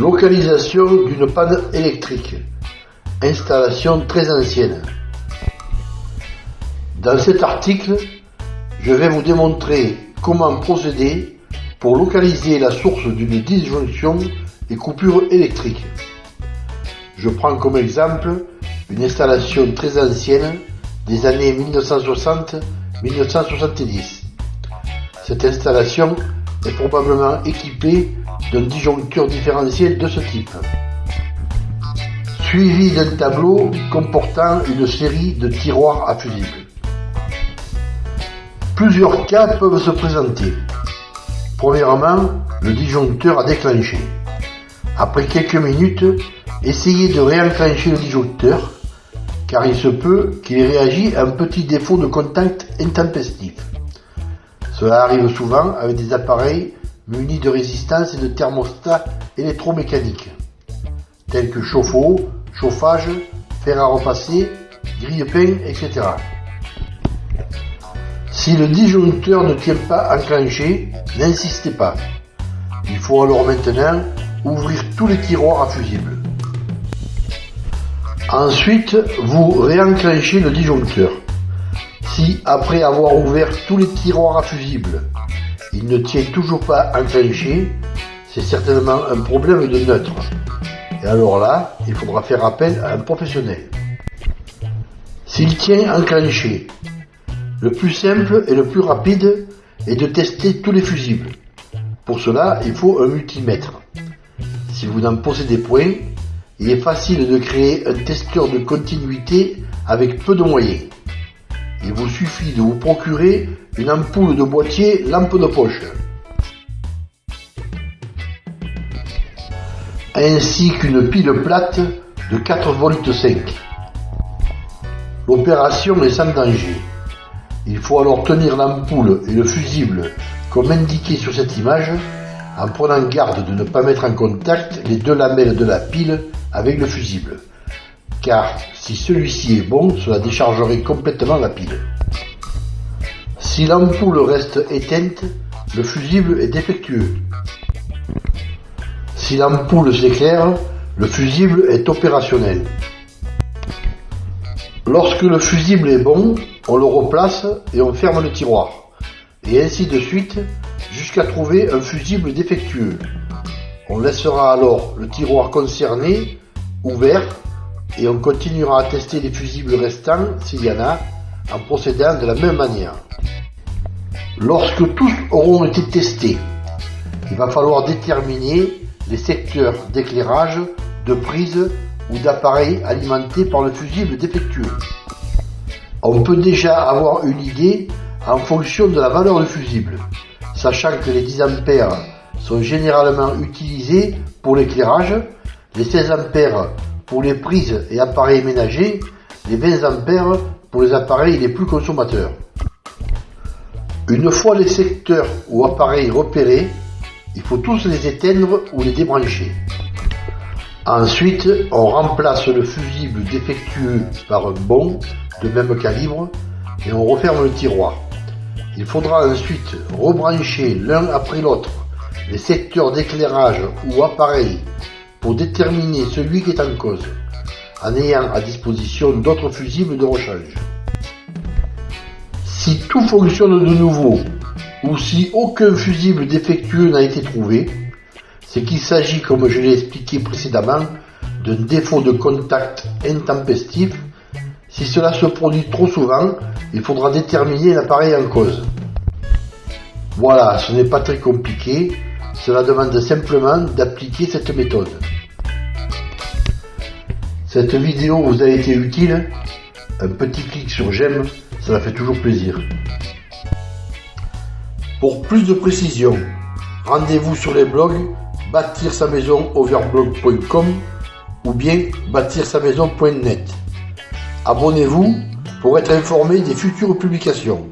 Localisation d'une panne électrique. Installation très ancienne. Dans cet article, je vais vous démontrer comment procéder pour localiser la source d'une disjonction et coupure électrique. Je prends comme exemple une installation très ancienne des années 1960-1970. Cette installation est probablement équipée d'un disjoncteur différentiel de ce type, suivi d'un tableau comportant une série de tiroirs à fusibles. Plusieurs cas peuvent se présenter. Premièrement, le disjoncteur a déclenché. Après quelques minutes, essayez de réenclencher le disjoncteur, car il se peut qu'il réagisse à un petit défaut de contact intempestif. Cela arrive souvent avec des appareils munis de résistance et de thermostats électromécaniques, tels que chauffe-eau, chauffage, fer à repasser, grille-pain, etc. Si le disjoncteur ne tient pas enclenché, n'insistez pas. Il faut alors maintenant ouvrir tous les tiroirs à fusibles. Ensuite, vous réenclenchez le disjoncteur. Si, après avoir ouvert tous les tiroirs à fusibles, il ne tient toujours pas enclenché, c'est certainement un problème de neutre. Et alors là, il faudra faire appel à un professionnel. S'il tient enclenché, le plus simple et le plus rapide est de tester tous les fusibles. Pour cela, il faut un multimètre. Si vous n'en possédez point, il est facile de créer un testeur de continuité avec peu de moyens. Il vous suffit de vous procurer une ampoule de boîtier lampe de poche. ainsi qu'une pile plate de 4 volts 5. L'opération est sans danger. Il faut alors tenir l'ampoule et le fusible comme indiqué sur cette image en prenant garde de ne pas mettre en contact les deux lamelles de la pile avec le fusible. Car si celui-ci est bon, cela déchargerait complètement la pile. Si l'ampoule reste éteinte, le fusible est défectueux. Si l'ampoule s'éclaire, le fusible est opérationnel. Lorsque le fusible est bon, on le replace et on ferme le tiroir. Et ainsi de suite jusqu'à trouver un fusible défectueux. On laissera alors le tiroir concerné ouvert et on continuera à tester les fusibles restants s'il y en a en procédant de la même manière. Lorsque tous auront été testés, il va falloir déterminer les secteurs d'éclairage, de prise ou d'appareils alimentés par le fusible défectueux. On peut déjà avoir une idée en fonction de la valeur du fusible, sachant que les 10 A sont généralement utilisés pour l'éclairage, les 16 A pour les prises et appareils ménagers, les 20 A pour les appareils les plus consommateurs. Une fois les secteurs ou appareils repérés, il faut tous les éteindre ou les débrancher. Ensuite, on remplace le fusible défectueux par un bon de même calibre et on referme le tiroir. Il faudra ensuite rebrancher l'un après l'autre les secteurs d'éclairage ou appareils pour déterminer celui qui est en cause, en ayant à disposition d'autres fusibles de rechange. Si tout fonctionne de nouveau ou si aucun fusible défectueux n'a été trouvé, c'est qu'il s'agit, comme je l'ai expliqué précédemment, d'un défaut de contact intempestif. Si cela se produit trop souvent, il faudra déterminer l'appareil en cause. Voilà, ce n'est pas très compliqué, cela demande simplement d'appliquer cette méthode. Cette vidéo vous a été utile? Un petit clic sur j'aime, cela fait toujours plaisir. Pour plus de précisions, rendez-vous sur les blogs bâtir sa maison overblog.com ou bien bâtir sa maison.net. Abonnez-vous pour être informé des futures publications.